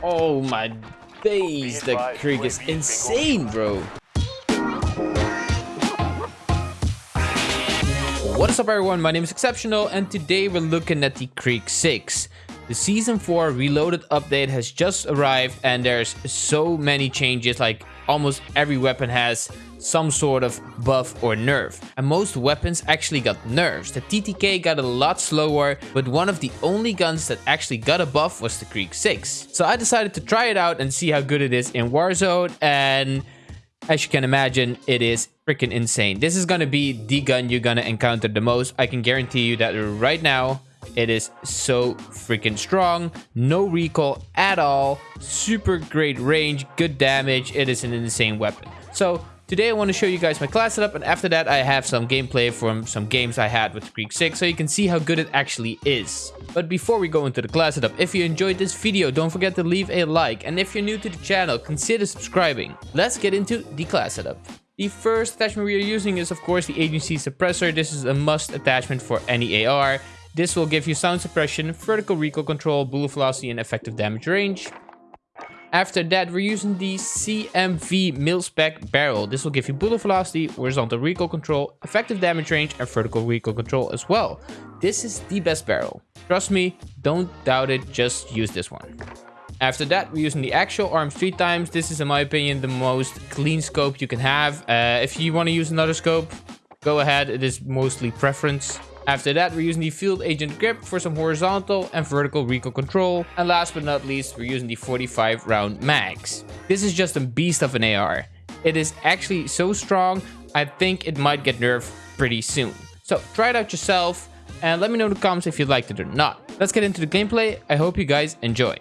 Oh my days, the Krig is insane, bro. What is up everyone, my name is Exceptional and today we're looking at the Krig 6. The Season 4 Reloaded update has just arrived and there's so many changes like almost every weapon has some sort of buff or nerf. And most weapons actually got nerfs. The TTK got a lot slower, but one of the only guns that actually got a buff was the Krig 6. So I decided to try it out and see how good it is in Warzone and as you can imagine, it is freaking insane. This is gonna be the gun you're gonna encounter the most. I can guarantee you that right now, it is so freaking strong. No recoil at all. Super great range, good damage. It is an insane weapon. So Today I want to show you guys my class setup and after that I have some gameplay from some games I had with Krig 6 so you can see how good it actually is. But before we go into the class setup, if you enjoyed this video don't forget to leave a like and if you're new to the channel consider subscribing. Let's get into the class setup. The first attachment we are using is of course the agency suppressor. This is a must attachment for any AR. This will give you sound suppression, vertical recoil control, bullet velocity and effective damage range. After that, we're using the CMV mil-spec barrel. This will give you bullet velocity, horizontal recoil control, effective damage range, and vertical recoil control as well. This is the best barrel. Trust me, don't doubt it, just use this one. After that, we're using the Axial Arms three times. This is, in my opinion, the most clean scope you can have. Uh, if you want to use another scope, go ahead. It is mostly preference. After that, we're using the Field Agent Grip for some horizontal and vertical recoil control. And last but not least, we're using the 45 round mags. This is just a beast of an AR. It is actually so strong, I think it might get nerfed pretty soon. So try it out yourself and let me know in the comments if you liked it or not. Let's get into the gameplay. I hope you guys enjoy.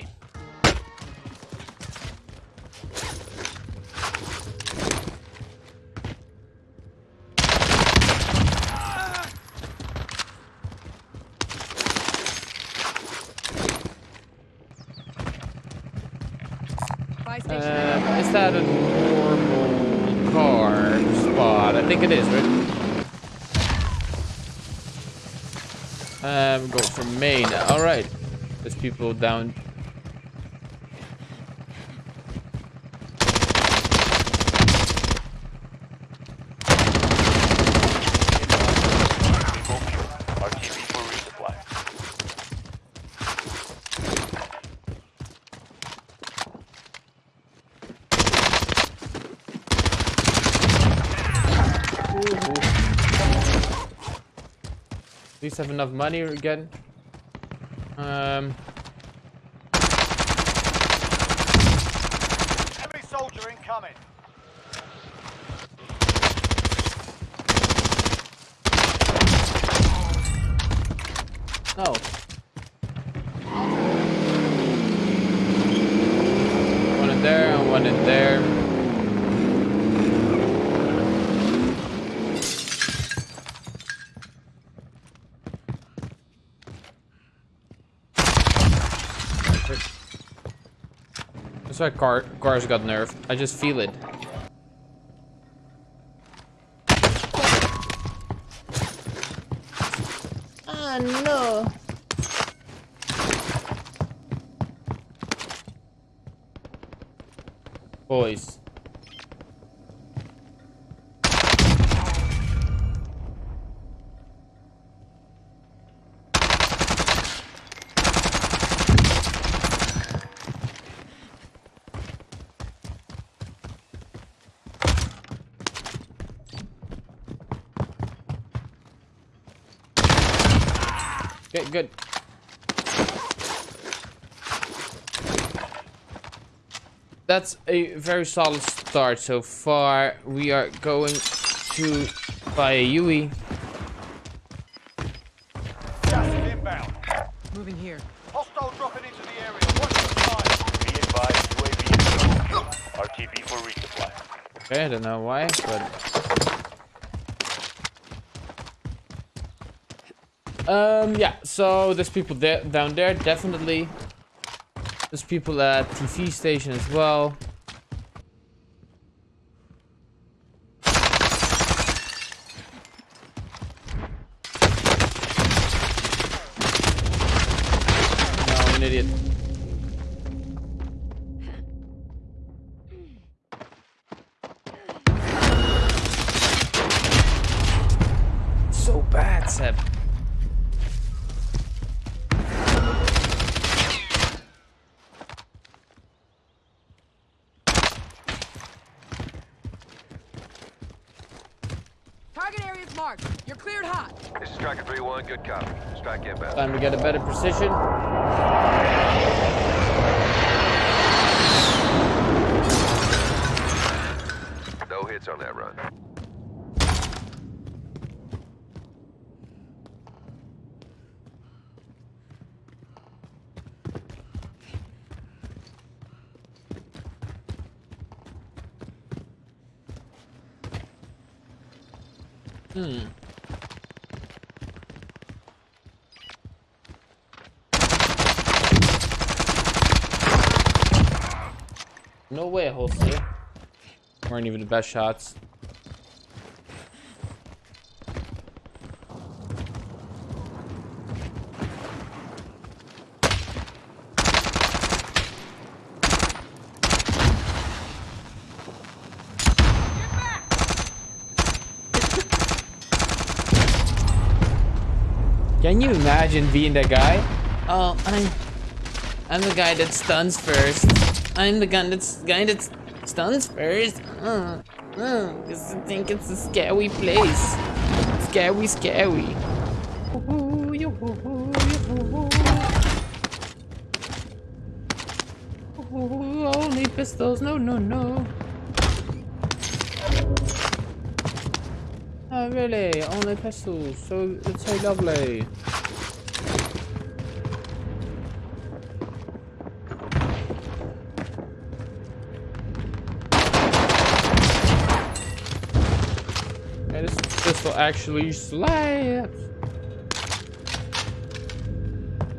Uh, is that a normal car spot? I think it is, right? Um, go for main. All right. There's people down At least have enough money again. Um. Enemy soldier incoming. Oh. One in there and one in there. That's why car cars got nerfed. I just feel it. Ah, no. Boys. Okay, good. That's a very solid start so far. We are going to buy a Yui. Gas is inbound. Moving here. Hostile dropping into the area. Watch the side. Be advised, UAV RTB for resupply. Okay, I don't know why, but Um, yeah, so there's people there down there, definitely. There's people at TV station as well. No, I'm an idiot. Good copy. Strike inbound. Time to get a better precision. No hits on that run. Hmm. No way, Holster. Weren't even the best shots. Can you imagine being that guy? Oh, I'm I'm the guy that stuns first. I'm the gun that's guy that stuns first. Uh, uh, 'cause I think it's a scary place. Scary, scary. Only pistols, no, no, no. Oh, really? Only pistols. So it's so lovely. Actually slaps.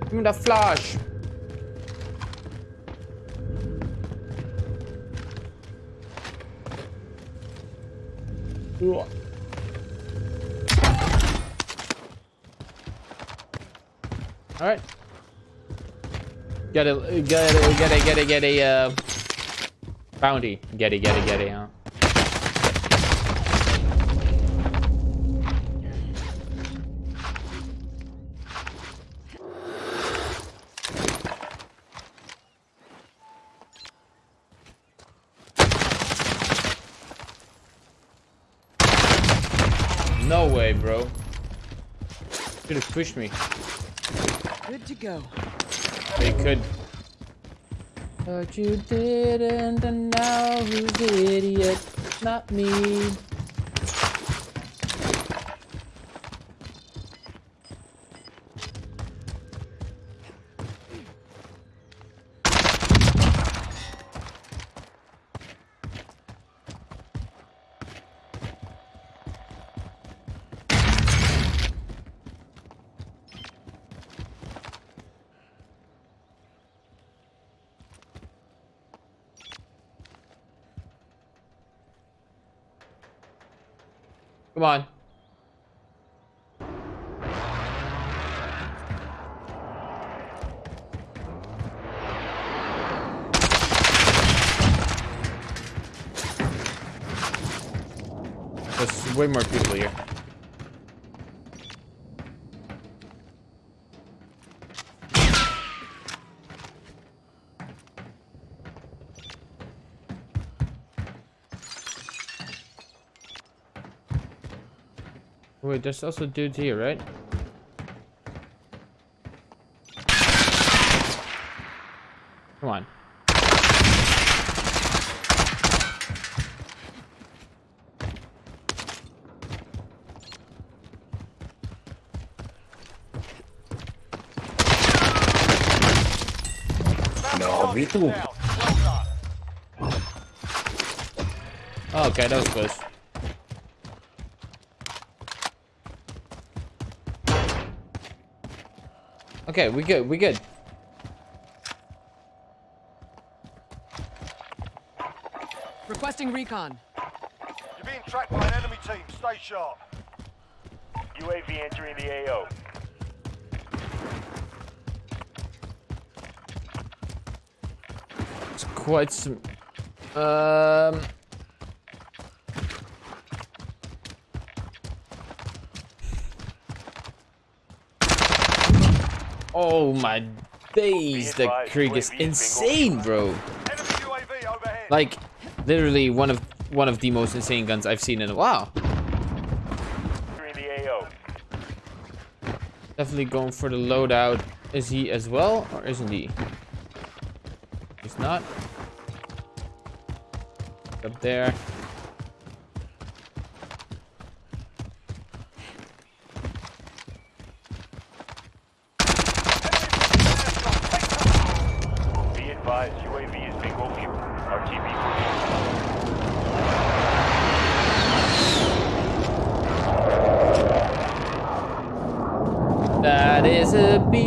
Give me that flash. Ugh. All right. Get a get a get a get a get a uh, bounty. Get it, get it, get it. Huh? No way, bro. Could have pushed me. Good to go. They could. But you didn't, and now who's the idiot? Not me. Come on. There's way more people here. Wait, there's also dudes here, right? Come on. No, me too. Oh, okay, that was close. Okay, we good, we good. Requesting recon. You're being tracked by an enemy team. Stay sharp. UAV entering the AO. It's quite some. Um. Oh my days, the Krig is insane, bro. Like, literally one of one of the most insane guns I've seen in a while. Definitely going for the loadout. Is he as well, or isn't he? He's not. Up there.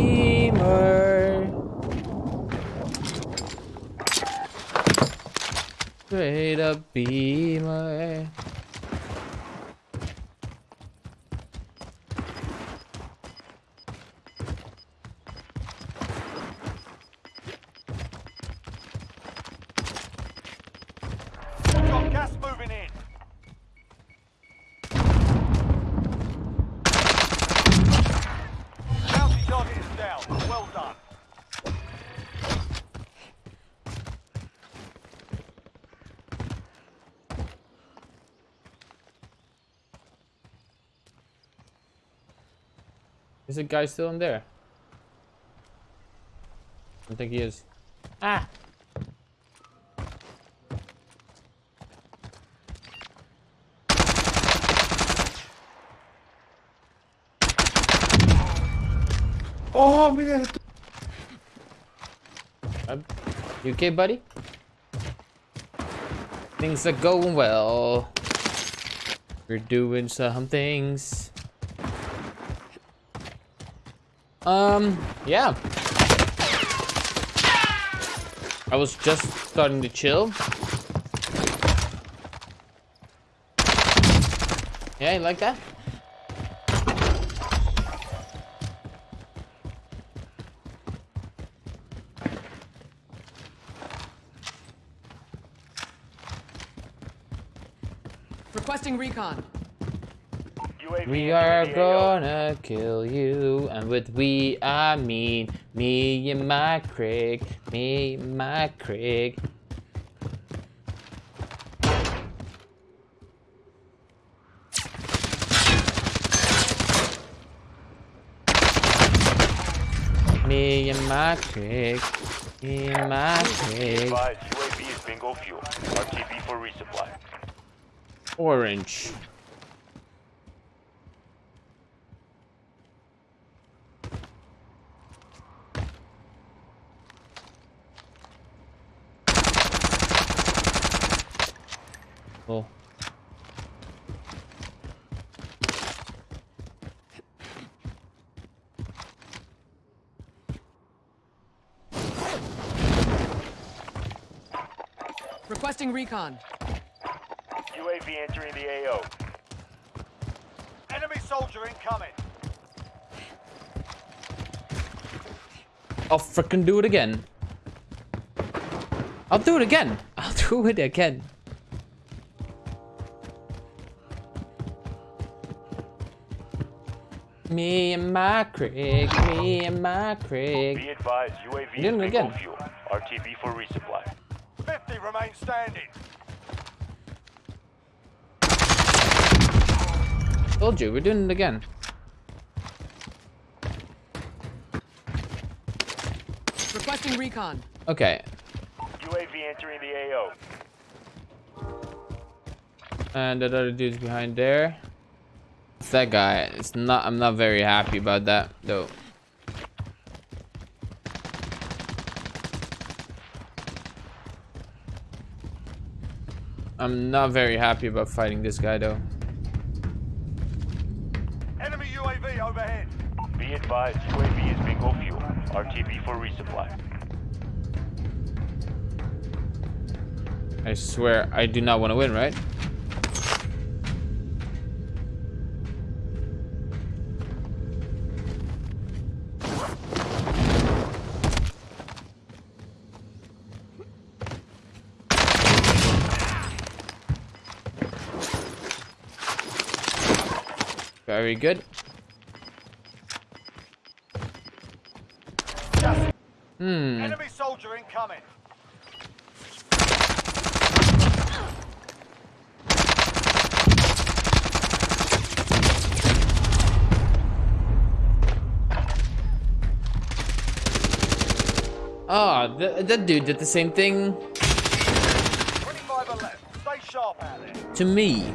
A. Straight up beamer. Got gas moving in. Bounty target is down. Well done. Is the guy still in there? I don't think he is. Ah! Oh, mira. Um, You okay, buddy? Things are going well. We're doing some things. Um, yeah. I was just starting to chill. Yeah, you like that? Requesting recon. UAV We are AO. gonna kill you, and with we I mean me and my Craig, me and my Craig. Me and my Craig, me and my Be Craig. UAV is bingo fuel. RTB for resupply. Orange. Oh. Requesting recon. UAV entering the AO. Enemy soldier incoming. I'll frickin' do it again. I'll do it again. I'll do it again. Me and my Craig, me and my Craig. Be advised, UAV is Doing it again. fuel. RTB for resupply. 50 remain standing. Told you, we're doing it again. Requesting recon. Okay, UAV entering the AO. and that other dude's behind there. It's that guy. It's not. I'm not very happy about that though. I'm not very happy about fighting this guy though. Enemy UAV overhead. Be advised, UAV is bingo fuel. RTB for resupply. I swear, I do not want to win, right? Very good. Hmm. Enemy soldier incoming. Ah, oh, th that dude did the same thing. To me.